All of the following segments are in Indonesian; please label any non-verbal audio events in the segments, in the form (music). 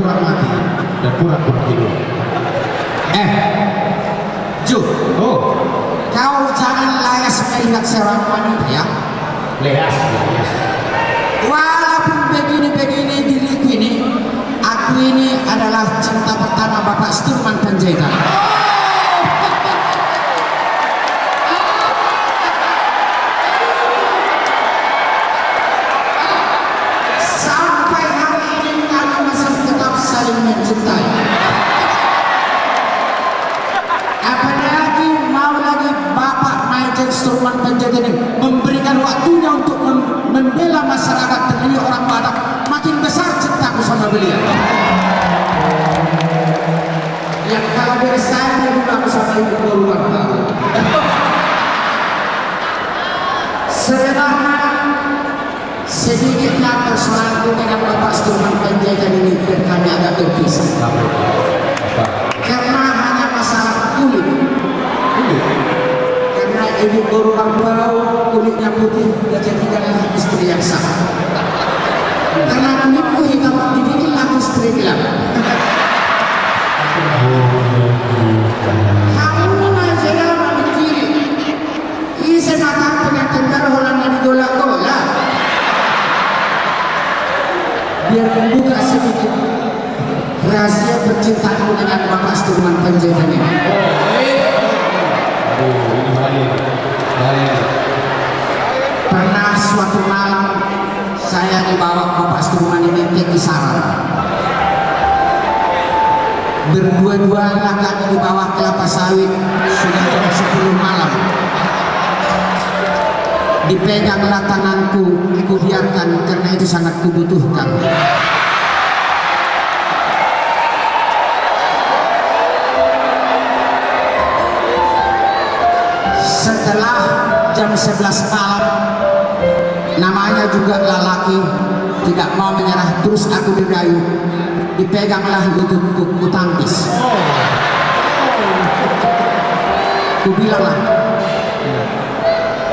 pura-pura mati dan pura-pura hidup. Eh, Ju, oh, kau jangan layas melihat seorang wanita ya. leas, leas. Walaupun begini-begini diriku ini, aku ini adalah cinta pertama Bapak Sturman Panjaitan. Sama beliau yang saya dulu aku sama ibu berulang tahun sebenarnya sedikitnya persoalanku dengan Bapak Sturman Panjaitan ini berkami agak terpisah Apa? Apa? karena hanya masalah kulit. Karena ibu berulang bau kulitnya putih dijadikanlah istri yang sah karena kulitku hitam dibikinlah istri gelap kamu aja ya mami kiri isi mata pengantin darah Holanda di golak-golak biar membuka sedikit rahasia percintaanmu dengan Bapak Sturman Panjaitan ini. Ini. Pernah suatu malam saya dibawa Bapak Sturman ini ke kisaran. Berdua-duanya kami di bawah kelapa sawit sudah jam 10 malam. Dipeganglah tanganku, kubiarkan karena itu sangat kubutuhkan. Setelah jam 11 malam namanya juga lelaki tidak mau menyerah terus aku dirayu. Dipeganglah lututku ku tangkis. Ku bilanglah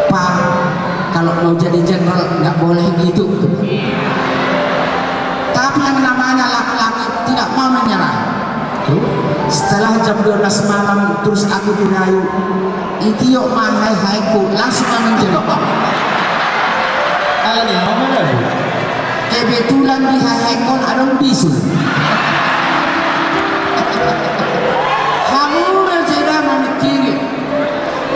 pak kalau mau jadi jenderal nggak boleh gitu. Tapi yang namanya laki-laki tidak mau menyerah. Setelah jam 12 malam terus aku dirayu. Itio mahai haiku langsung menjerok Ya, apa lagi? kebetulan di haikon ada bisul kamu berjeda memikiri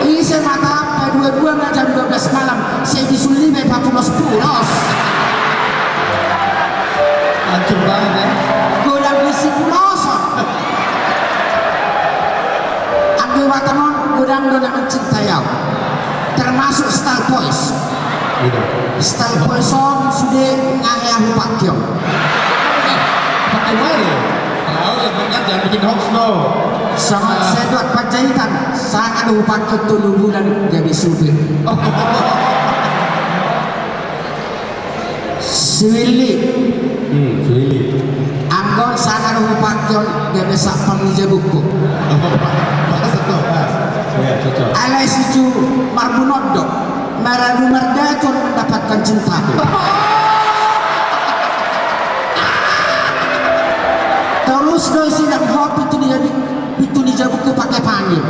isi mata apa? Dua-dua jam 12 malam. Saya bisul lima papulos pulos. Hancur banget ya. godang isi pulos ambil watanon godang dona mencintai aku. Termasuk style boys Gitu. style boys on sudah ngayang pakyong Pakai mana ya? Tahu ya, kan jangan bikin hoax dong. sangat sedot panjaitan sangat upakyo tulu bulan jadi supir Siwili Hmm, sulit. anggon sangat upakyo jadi sapang nija buku Masa tuh, Mas? Iya, alai situ marbunodok marabu mardacon mendapatkan cintaku terus doi sidang hop itu dia di itu nija buku pakai panggil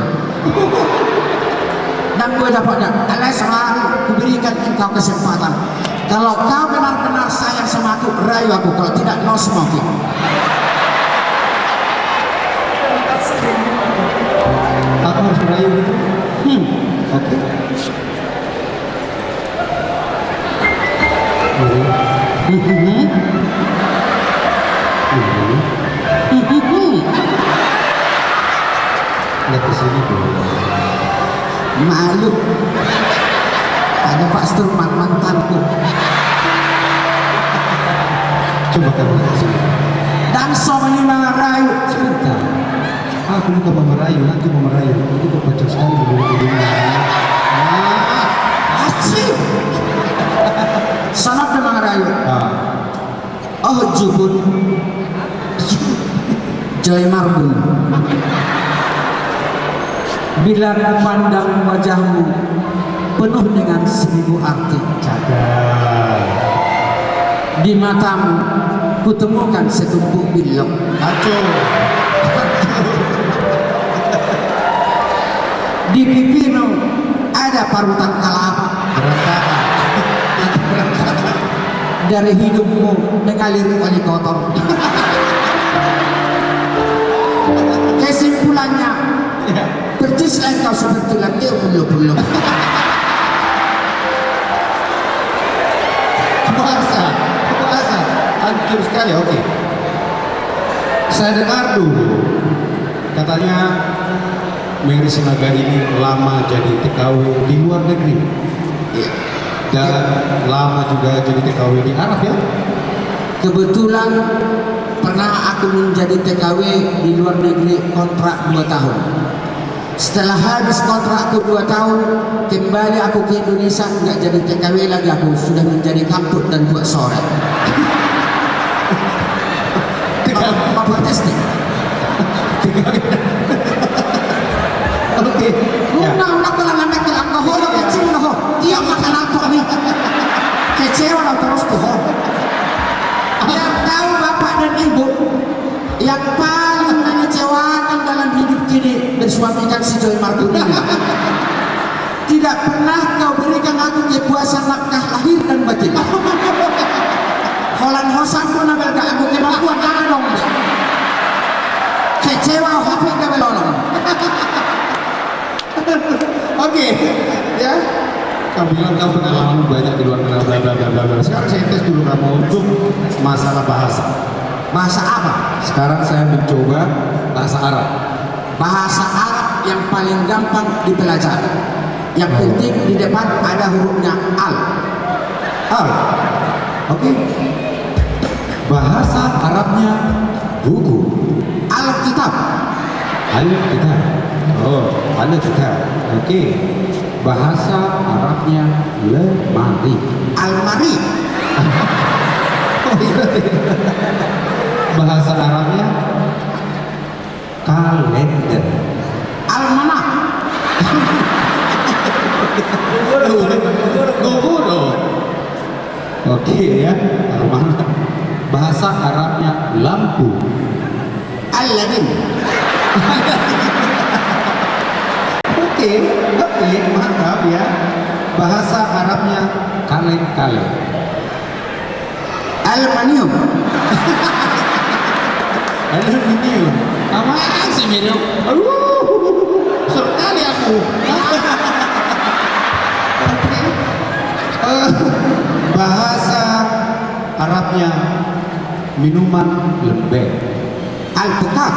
dan gue dapatnya alai sehari kuberikan engkau kesempatan. Kalau kau benar-benar sayang sama aku rayu aku. Kalau tidak no smoking Malu. Ada Pak Sturman mantanku. Coba kamu sini. Dan so menimang rayu. Sebentar. Aku bukan mau merayu, nanti mau merayu. Itu kok panjang sekali bulu-bulunya. Ah, Asik. Sanap memang rayu. ah. Oh jubun. Joy Marbun. Bila ku pandang wajahmu penuh dengan seribu arti. Di matamu kutemukan setumpuk bilok. Di pipimu ada parutan. Berantakan. Dari hidupmu mengalir oli kotor. (laughs) Kesimpulannya, Ya. percislah kau seperti lantai bulu-bulu. Puasa. Puasa. Hancur sekali, oke. Saya dengar dulu. Katanya Mary Sinaga ini lama jadi TKW di luar negeri. Iya. Dan lama juga jadi TKW di Arab ya. Kebetulan pernah aku menjadi TKW di luar negeri kontrak 2 tahun. Setelah habis kontrakku 2 tahun, kembali aku ke Indonesia nggak jadi TKW lagi aku sudah menjadi kamput dan buat sore. Bapak testing. Oke. Ya. Una kecil dia makan apa? Kecewa terus tuh. Yang tahu bapak dan ibu yang paling mengecewakan dalam hidup kini bersuamikan si Joy Marduni. (laughs) Tidak pernah kau berikan aku kepuasan nafkah lahir dan batin. (laughs) Holan hosan pun nabel gak aku kemampuan jangan dong. Kecewa hopi gak belolong. (laughs) Oke, ya. Kamu bilang kamu pengalaman banyak di luar bla. Sekarang saya tes dulu kamu untuk masalah bahasa. Bahasa apa? Sekarang saya mencoba bahasa Arab. Bahasa Arab yang paling gampang dipelajari. Yang penting di depan ada hurufnya al. Al. Oke. Bahasa Arabnya buku. Alkitab. Alkitab. Oh, Alkitab. Oke. Bahasa Arabnya lemari. Almari. (laughs) Oh, iya. Bahasa Arabnya kalender. Almanak. Gogodo. (laughs) Oke ya, Almanak. Bahasa Arabnya lampu. Aladin. (laughs) Oke, oke, mantap ya. Bahasa Arabnya kaleng-kaleng. Aluminium. (laughs) Aluminium. Apa sih Miriam? Aduh, sekali aku. Oke. Eh, bahasa Arabnya minuman lembek. Alpukat.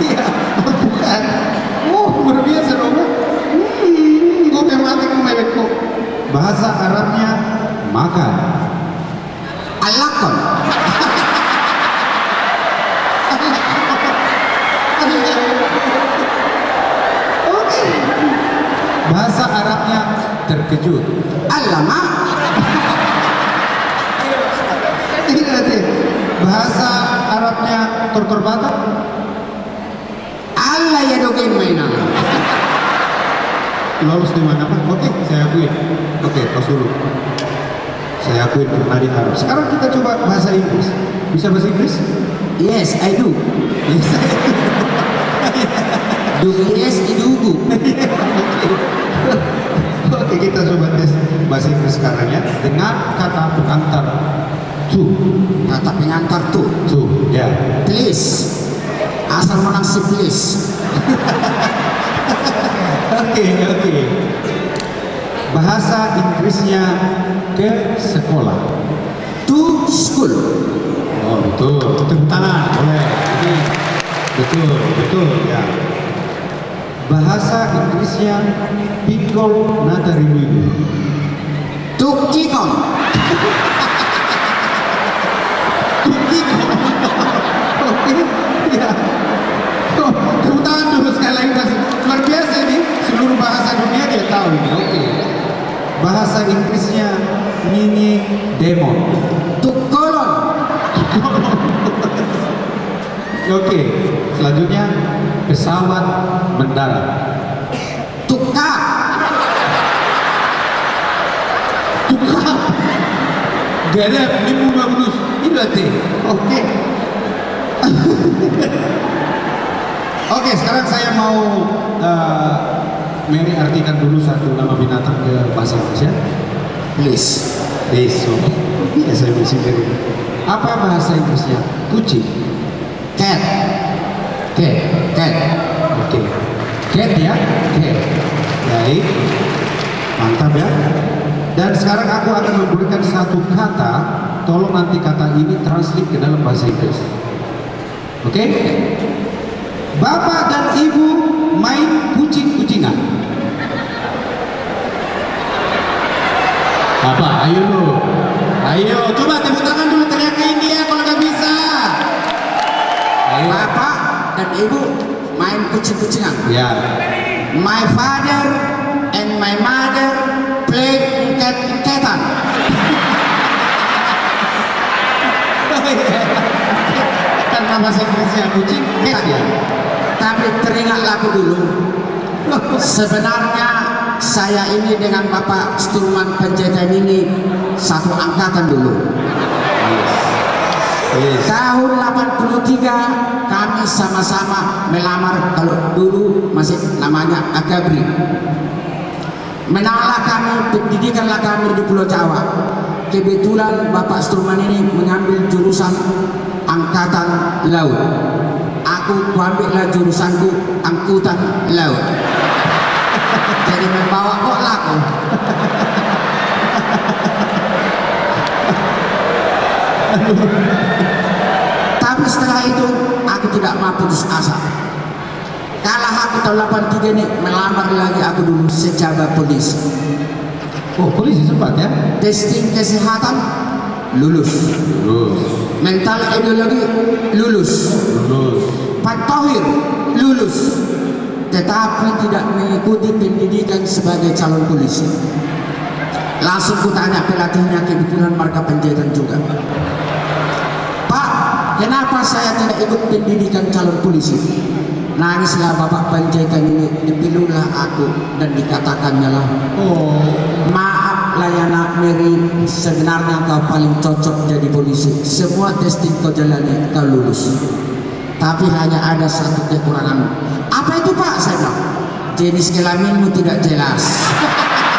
Iya, bukan. Oh, luar biasa dong. Hmm, gue mati kemeleku. Bahasa Arabnya makan. Alakon. Oke. Bahasa Arabnya terkejut. Alama. (laughs) Ini nanti bahasa Arabnya tortor batak. Allah ya dogen mainan. Lolos di mana pak? Oke, saya akuin. Oke, tos dulu. Saya akuin pernah di Arab. Sekarang kita coba bahasa Inggris. Bisa bahasa Inggris? Yes, I do. Yes. Do yes, idugu. Oke, kita coba tes bahasa Inggris sekarang ya dengan kata pengantar to. Kata pengantar tuh. To, ya. Please. Asal menang si please. Oke, oke. Bahasa Inggrisnya ke sekolah. To school. Oh, betul. Tepuk tangan. Boleh. Betul, betul ya. Bahasa Inggrisnya pikol natarimuidu. Tukikon. Pikol. Oke, ya. Oh, tepuk tangan dulu sekali lagi. Luar biasa ini, seluruh bahasa dunia dia tahu ini. Oke. Bahasa Inggrisnya mini demon. Tukolon. Oke, selanjutnya pesawat mendarat. Tukar. Lima bagus. Ini berarti. Oke. (laughs) Oke, sekarang saya mau uh, Mary artikan dulu satu nama binatang ke bahasa Indonesia. Please. Beso. Ya saya bersih dari. Apa bahasa Inggrisnya? Kucing. Cat. Cat. Cat. Oke. Cat ya? Cat. Baik. Mantap ya. Dan sekarang aku akan memberikan satu kata. Tolong nanti kata ini translate ke dalam bahasa Inggris. Oke? Bapak dan ibu main kucing-kucingan. Apa? Ayo lu. Ayo, coba tepuk tangan dulu teriakin dia kalau nggak bisa. Ayo. Bapak dan ibu main kucing-kucingan. Ya. My father and my mother play cat-catan. Karena bahasa Inggrisnya kucing, cat ya. Tapi teringatlah aku dulu. Sebenarnya saya ini dengan Bapak Sturman Panjaitan ini satu angkatan dulu. Yes. Tahun 83 kami sama-sama melamar kalau dulu masih namanya Agabri. Menanglah kami, pendidikanlah kami di Pulau Jawa. Kebetulan Bapak Sturman ini mengambil jurusan Angkatan Laut. Aku ambillah jurusanku Angkutan Laut. (laughs) Jadi membawa kok laku. Tapi setelah itu aku tidak mau putus asa. Kalah aku tahun 83 ini melamar lagi aku dulu sejabat polisi. Oh, polisi sempat ya? Testing kesehatan lulus. Lulus. Mental ideologi lulus. Lulus. Patohir lulus. Tetapi tidak mengikuti pendidikan sebagai calon polisi. Langsung kutanya pelatihnya kebetulan marga penjahitan juga. Kenapa saya tidak ikut pendidikan calon polisi? Nangislah Bapak Panjaitan ini, dipilulah aku dan dikatakannya lah, Oh, maaf layanan Mary, sebenarnya kau paling cocok jadi polisi. Semua testing kau jalani, kau lulus. Tapi hanya ada satu kekurangan. Apa itu Pak? Saya bilang, jenis kelaminmu tidak jelas. (laughs)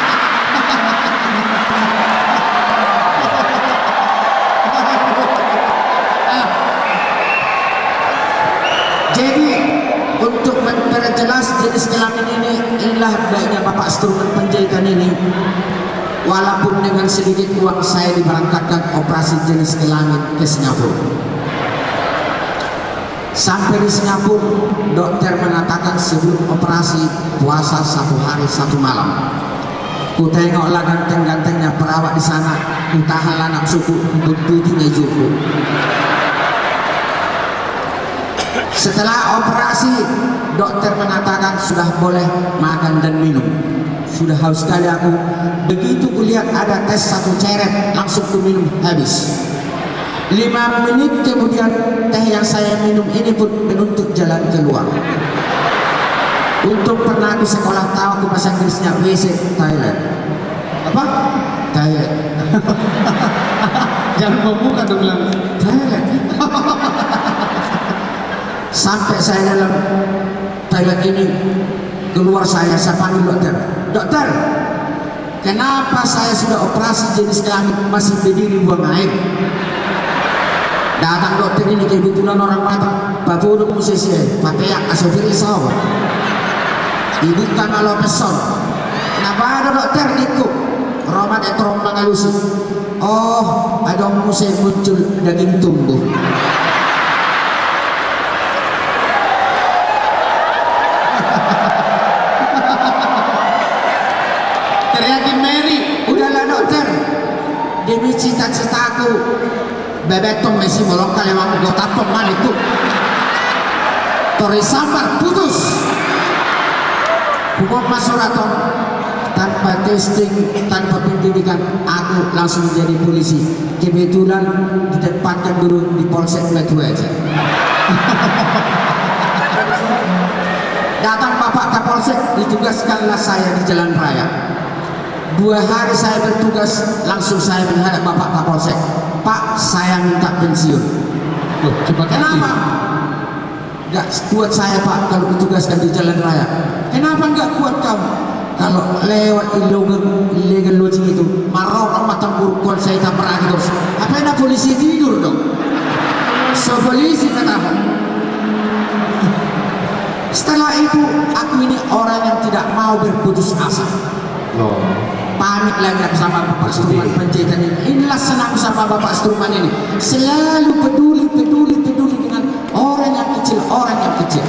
walaupun dengan sedikit uang saya diberangkatkan operasi jenis kelamin ke Singapura. Sampai di Singapura dokter mengatakan sebelum operasi puasa satu hari satu malam. Ku tengoklah ganteng-gantengnya perawat di sana entahlah anak suku begitu ngejuku Setelah operasi, dokter mengatakan sudah boleh makan dan minum. Sudah haus sekali aku. Begitu kulihat ada tes satu ceret, langsung ku minum habis. Lima menit kemudian teh yang saya minum ini pun menuntut jalan keluar. Untuk pernah aku sekolah tahu aku bahasa Inggrisnya WC Thailand. apa? Thailand. Jangan membuka dong bilang. Thailand. Sampai saya dalam toilet ini keluar saya saya panggil dokter. Dokter, kenapa saya sudah operasi jenis kelamin masih berdiri buang air? Datang dokter ini kebetulan orang Batak. Bapak udah musisi, pakai yang asofir isawa. Ibu kan alo peson. Kenapa ada dokter niku? Romat etrom bangalusi. Oh, ada musik muncul daging tumbuh. Ini cita-citaku. Bebetong mesi bolong kalewang gue tapong maniku. Tori sambar putus. Hukum masuraton tanpa testing, tanpa pendidikan, aku langsung jadi polisi. Kebetulan ditempatkan dulu di Polsek Metu aja. Datang Bapak Kapolsek, ditugaskanlah saya di jalan raya. Dua hari saya bertugas, langsung saya menghadap Bapak Kapolsek. Pak, saya minta pensiun. Loh, coba Kenapa? Gak kuat saya Pak kalau ditugaskan di jalan raya. Kenapa gak kuat kamu? Kalau lewat illegal, lodging itu, marah orang matang burukon saya tak pernah terus. Apa ada polisi tidur dong? So polisi kata Setelah itu, aku ini orang yang tidak mau berputus asa. Loh. Pamit lagi sama Bapak Struman Panjaitan ini. Inilah senang sama Bapak Struman ini. Selalu peduli, peduli, peduli dengan orang yang kecil, orang yang kecil.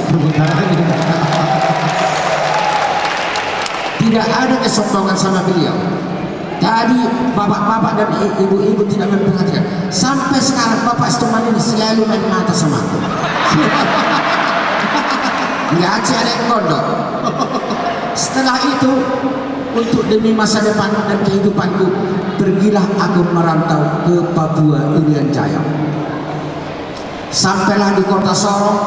Tidak ada kesombongan sama beliau. Tadi bapak-bapak dan ibu-ibu tidak memperhatikan. Sampai sekarang Bapak Struman ini selalu main mata sama aku. (laughs) Nggak ada yang kodok. Setelah itu, untuk demi masa depan dan kehidupanku, pergilah aku merantau ke Papua Irian Jaya. Sampailah di kota Sorong.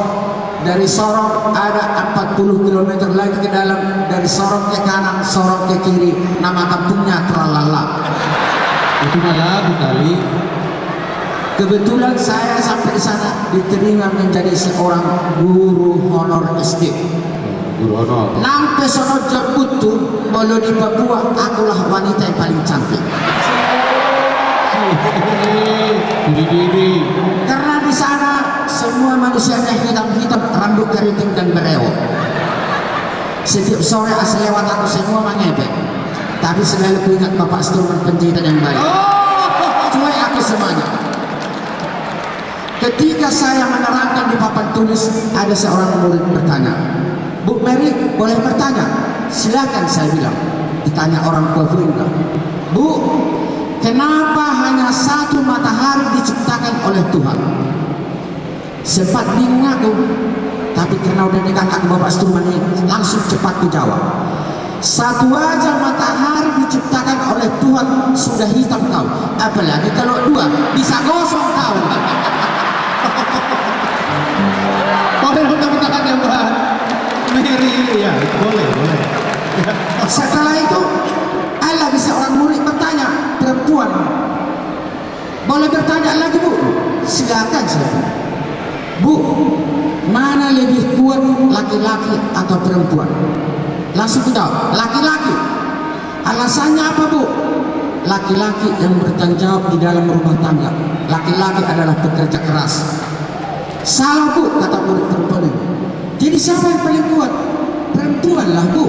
Dari Sorong ada 40 km lagi ke dalam. Dari Sorong ke kanan, Sorong ke kiri. Nama kampungnya Tralala. Itu Bu kali. Kebetulan saya sampai di sana diterima menjadi seorang guru honor SD. Guru honor. Nampe sono jabutu, bolo di Papua, akulah wanita yang paling cantik. Diri. Karena di sana semua manusianya hitam-hitam, rambut keriting dan berewok. Setiap sore asal lewat aku semua mengepek. Tapi selalu ku ingat Bapak Sturman penjahitan yang baik. Cuai aku semuanya. Ketika saya menerangkan di papan tulis, ada seorang murid bertanya, Bu Mary, boleh bertanya? Silakan saya bilang. Ditanya orang Fuinda. Bu, kenapa hanya satu matahari diciptakan oleh Tuhan? Sempat bingung aku, tapi karena udah nikah aku Bapak Sturman ini, langsung cepat ku jawab. Satu aja matahari diciptakan oleh Tuhan sudah hitam kau. Apalagi kalau dua, bisa gosong kau. Boleh tepuk tangan ya Mbak. Mary, ya boleh, boleh. (laughs) Setelah itu, ada bisa orang murid bertanya, perempuan. Boleh bertanya lagi bu? Silakan saya. Bu, mana lebih kuat laki-laki atau perempuan? Langsung jawab, laki-laki. Alasannya apa bu? Laki-laki yang bertanggung jawab di dalam rumah tangga. Laki-laki adalah pekerja keras. Salah bu, kata murid perempuan. Jadi siapa yang paling kuat? Perempuan lah bu.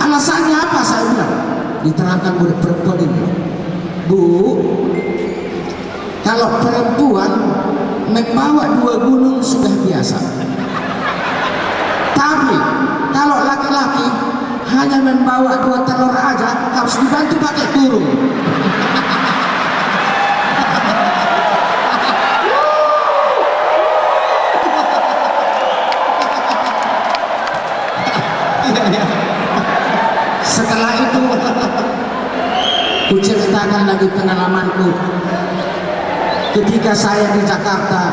Alasannya apa saya bilang? Diterangkan murid perempuan ini. Bu, kalau perempuan membawa dua gunung sudah biasa. Tapi kalau laki-laki hanya membawa dua telur aja harus dibantu pakai burung. Ku ceritakan lagi pengalamanku. Ketika saya di Jakarta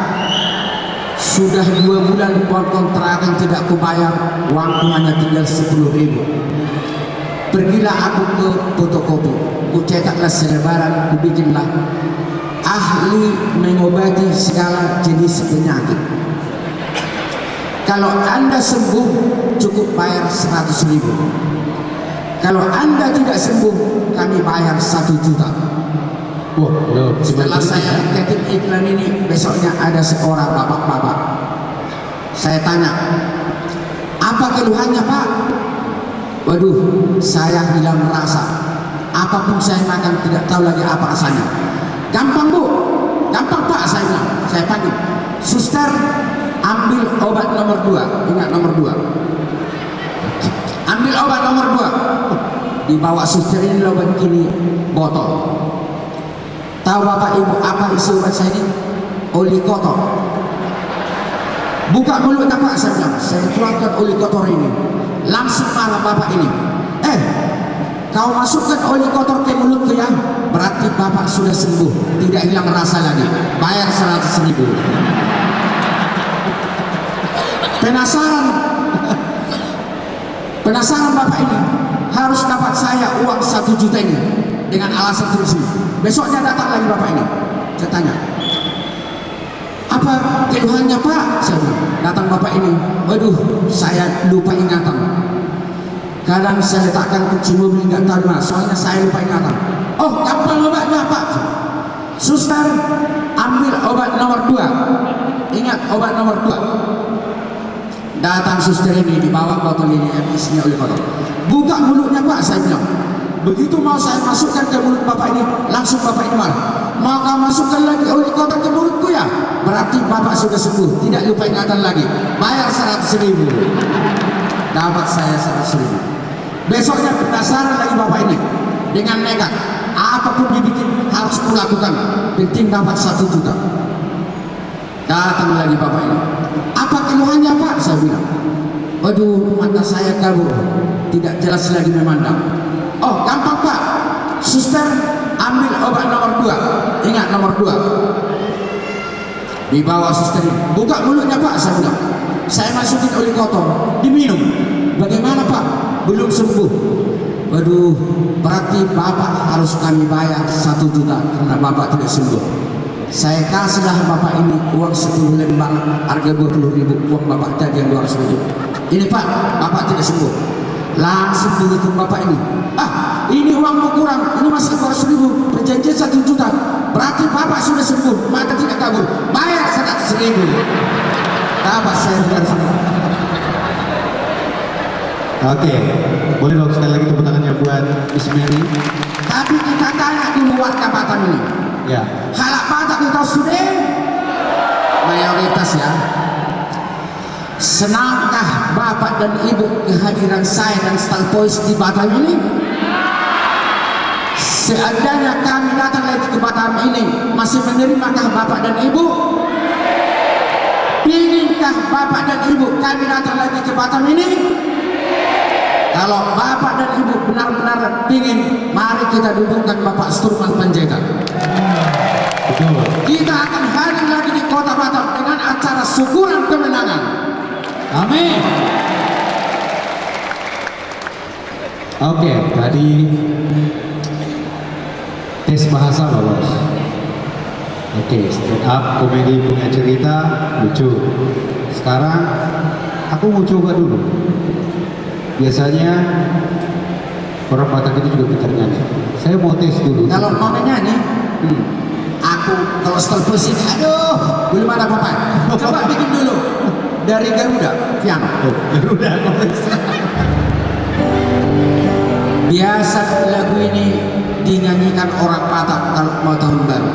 sudah dua bulan uang kontrakan tidak kubayar uangku hanya tinggal sepuluh ribu. Pergilah aku ke fotokopi ku cetaklah selebaran ku bikinlah. Ahli mengobati segala jenis penyakit. Kalau anda sembuh cukup bayar 100 ribu kalau anda tidak sembuh kami bayar satu juta. Wah, loh, setelah saya ketik iklan ini besoknya ada seorang bapak-bapak. Saya tanya apa keluhannya pak? Waduh saya hilang rasa. Apa pun saya makan tidak tahu lagi apa rasanya. Gampang bu. Gampang pak saya bilang. Saya panggil. Suster ambil obat nomor dua. Ingat nomor dua ambil obat nomor dua dibawa suster ini obat botol Tahu Bapak Ibu apa isi obat saya ini? Oli kotor. Buka mulutnya Pak saya bilang, saya tuangkan oli kotor ini. Langsung marah Bapak ini. Eh, kau masukkan oli kotor ke mulutku ya. Berarti Bapak sudah sembuh, tidak hilang rasa lagi. Bayar 100 ribu. Penasaran? Penasaran Bapak ini? Harus dapat saya uang satu juta ini dengan alasan terus. Besoknya datang lagi Bapak ini. Saya tanya, apa keluhannya Pak? Saya datang Bapak ini, waduh saya lupa ingatan. Kadang saya letakkan kunci mobil nggak tahu mana, soalnya saya lupa ingatan. Oh, gampang obatnya Pak. Suster, ambil obat nomor dua. Ingat obat nomor dua. Datang suster ini dibawa botol ini isinya oleh kotor. Buka mulutnya Pak, saya bilang. Begitu mau saya masukkan ke mulut Bapak ini, langsung Bapak ini marah. Mau kau masukkan lagi oli kotor ke mulutku ya? Berarti Bapak sudah sembuh, tidak lupa ingatan lagi. Bayar 100 ribu. Dapat saya 100 ribu. Besoknya penasaran lagi Bapak ini. Dengan nekat, apa pun dibikin harus kulakukan. Penting dapat satu juta. Datang lagi Bapak ini. Apa keluhannya Pak? Saya bilang. Waduh, mata saya kabur. Tidak jelas lagi memandang. Oh, gampang Pak. Suster, ambil obat nomor dua. Ingat nomor dua. Dibawa suster. Buka mulutnya Pak, saya bilang. Saya masukin oli kotor. Diminum. Bagaimana Pak? Belum sembuh. Waduh, berarti Bapak harus kami bayar satu juta karena Bapak tidak sembuh. Saya kasihlah Bapak ini uang 10 lembar harga 20 ribu uang Bapak tadi yang 200 ribu. Ini Pak, Bapak tidak sembuh. Langsung dihitung Bapak ini. Ah, ini uangmu kurang, ini masih 200 ribu, perjanjian 1 juta. Berarti Bapak sudah sembuh, maka tidak kabur. Bayar 100 ribu. Dapat saya tidak sembuh. Oke, boleh dong sekali lagi tepuk tangannya buat Miss Mary. Tapi kita tanya dulu warga Batam ini. Ya, Halak Batak kita sudah mayoritas ya. Senangkah Bapak dan Ibu kehadiran saya dan Stalpois di Batam ini? Seandainya kami datang lagi ke Batam ini, masih menerimakah Bapak dan Ibu? Inginkah Bapak dan Ibu kami datang lagi ke Batam ini? Kalau Bapak dan Ibu benar-benar ingin, mari kita dudukkan Bapak Sturman Panjaitan. Kita akan hadir lagi di kota Batam dengan acara syukuran kemenangan. Amin. Oke, tadi tes bahasa lolos. Oke, stand up komedi punya cerita lucu. Sekarang aku mau coba dulu. Biasanya orang Batak itu juga pintar nyanyi. Saya mau tes dulu. Kalau mau nyanyi, Hmm. aku kalau setel pusing, aduh, belum ada apa-apa. Coba bikin dulu dari Garuda, piano. Oh, udah Biasa lagu ini dinyanyikan orang Batak kalau mau tahun baru.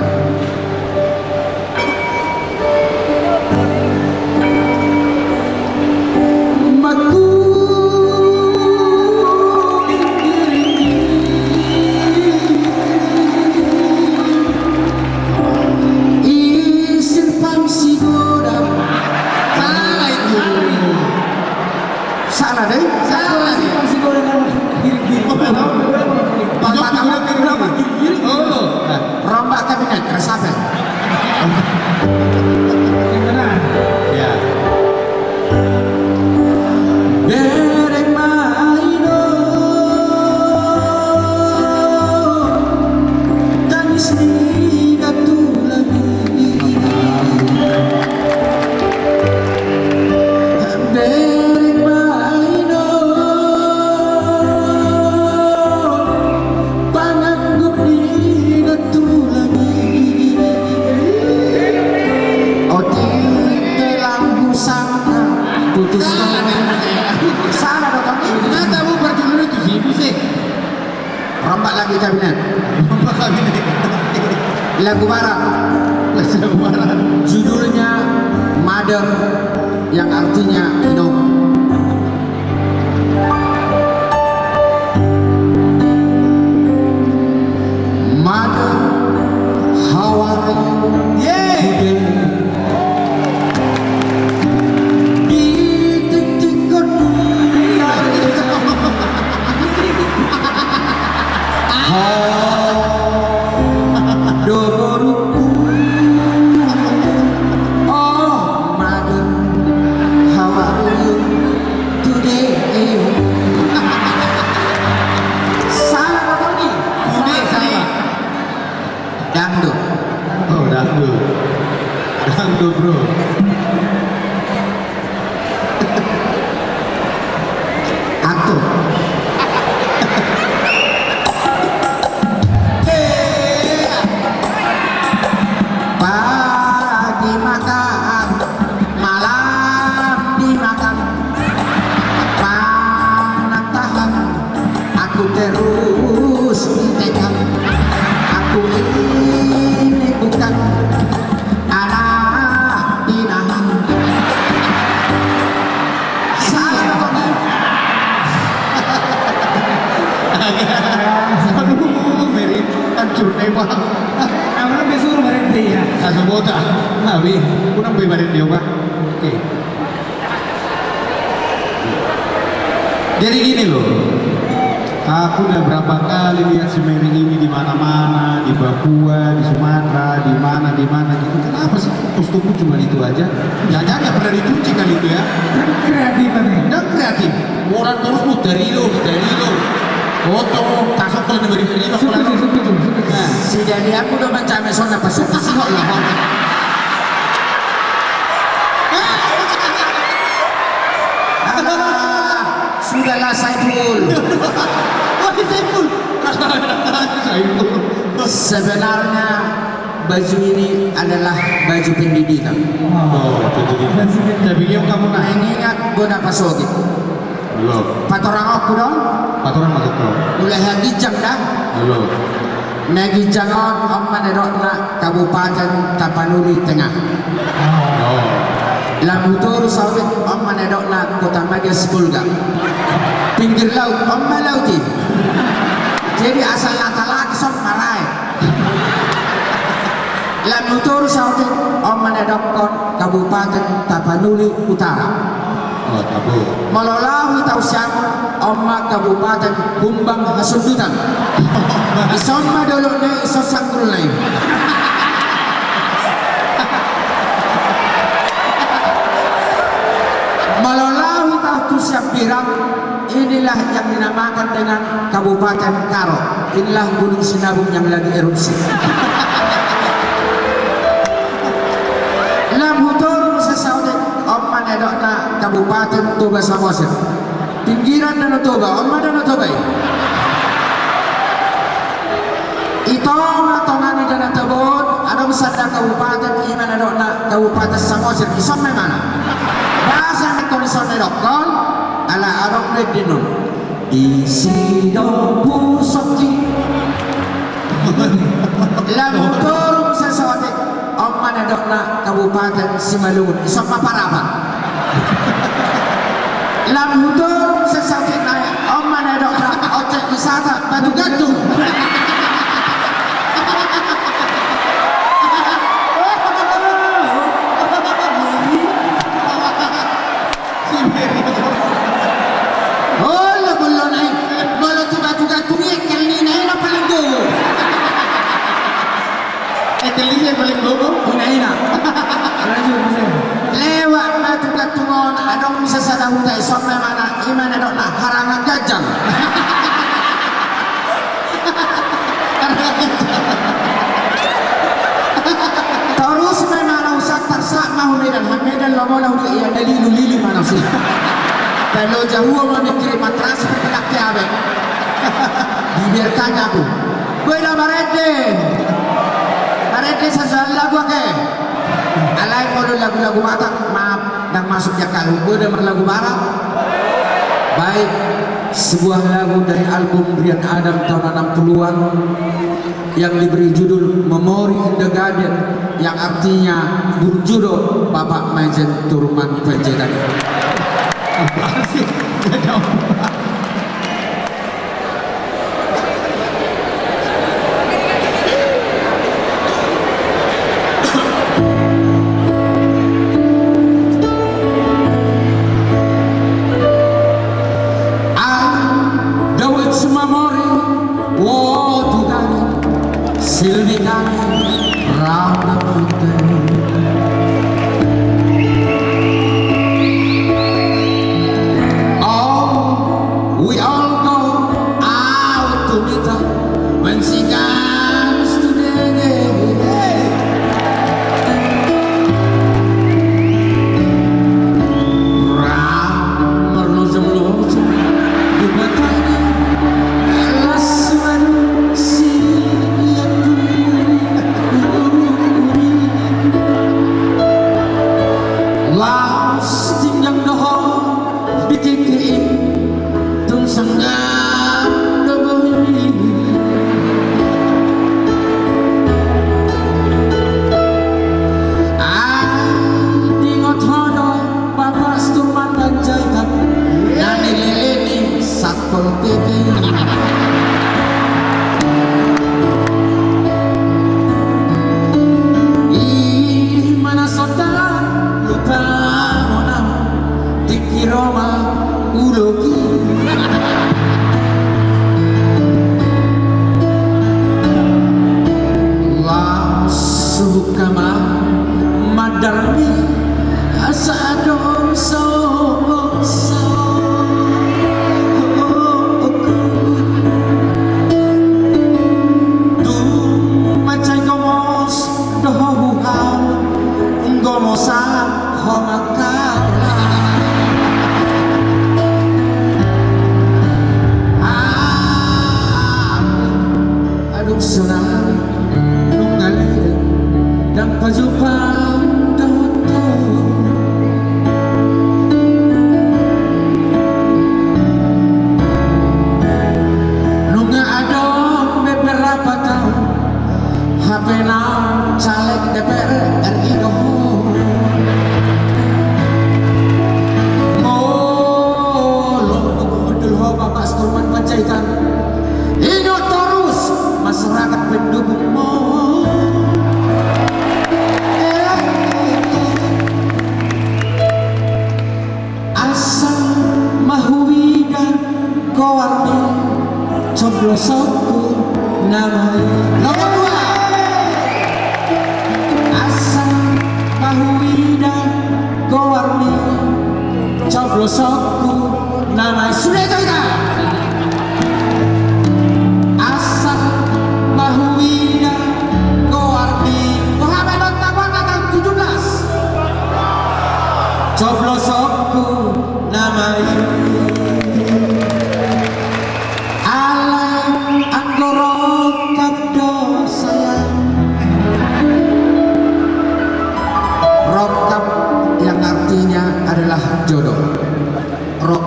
Nabi, kunang bibarin dia pak. Oke. Jadi gini loh, aku udah berapa kali lihat si Mary ini di mana-mana, di Papua, di Sumatera, di mana, di mana gitu. Kenapa sih kostummu cuma itu aja? Jangan-jangan nggak pernah dicuci kali itu ya? Kreatif nih. Dan kreatif. Orang terus mu dari lo, dari lo. Foto, kasok kalau setuju. Nah, Si jadi aku udah mencari sona pasuk sih kok lah. Alah, Sudahlah Saiful. wah Saiful. (laughs) Saiful. Sebenarnya baju ini adalah baju pendidikan. Oh, dia. Tapi kamu naik. Mengingat guna pasogi. Belum. Patorang aku dong. Patoran masuk kau. Mulai lagi jam dah. Belum. Nagi jangan om manedokna Kabupaten Tapanuli Tengah. Oh. Lamutur sawit om manedokna Kota Madia Sepulga. Pinggir laut om malauti. Jadi asal natalaki sok marai. Lamutur sawit om manedokon Kabupaten Tapanuli Utara. Oh, tabu. Malolawi tau siamo Oma Kabupaten Bumbang Hasundutan. Ison madolo na birak Inilah yang dinamakan dengan Kabupaten Karo. Inilah Gunung Sinabung yang lagi erupsi. (laughs) Lam hutur sa Saudi Omma nedok na Kabupaten Toba Samosir. Pinggiran na Toba, Omma na Toba. Ito nga tongani na tabot, anong sada Kabupaten iman na na Kabupaten Samosir. Isang may mana. Basa na kondisyon na dokon, ala anong na dinon. Di sino pusoki. Lam hutur sa Saudi Omma nedok na Kabupaten Simalungun. Isang maparapan. Lam hutur sa Saudi na Omma nedok na Ojek Wisata Batu Gantung. Yang (laughs) paling. Lanjut, Mas. Em. Lewat na tuga-tungon, anong misa sa dahutay, so may mana, iman na na, harangan gajang. (laughs) Terus may mana usah tarsa mahulidan, hamidan lomo na huli, iya dalilu lili mana sih. (laughs) Pero jauh mau dikirim transfer ke Kiabe. Dibiarkannya aku. Gue udah barete. Barete sesuatu lagu ke. Alay mo lagu-lagu batak, maaf, dan masuknya kalau gue udah lagu barat. Baik, sebuah lagu dari album Brian Adam tahun 60-an yang diberi judul Memory in the Garden yang artinya berjudul Bapak Majen Turman Panjaitan. Apa sih?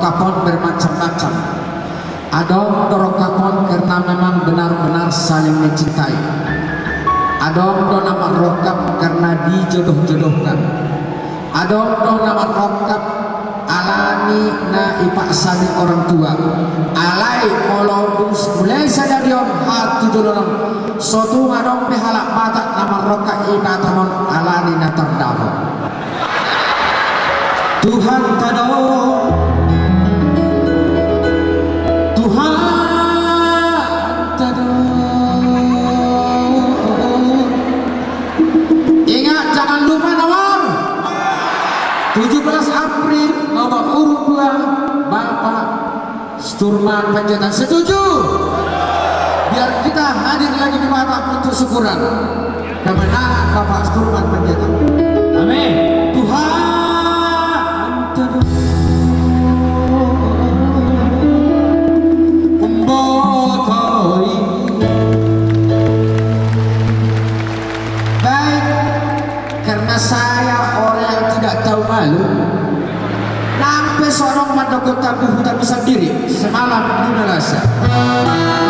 Rokapon bermacam-macam. Ada rokapon karena memang benar-benar saling mencintai. Ada nama rokap karena dijodoh-jodohkan. Ada nama rokap alani na ipaksani orang tua. Alai molodus mulai saja dion hati jodoh sotu ngadong behalak mata nama roka ina tamon alani na terdavo Tuhan tado Sturman Panjaitan setuju? Biar kita hadir lagi di Batak untuk syukuran. Kemenangan Bapak Sturman Panjaitan Amin. Nampai seorang madokota buhu tak bisa diri. Semalam di Malaysia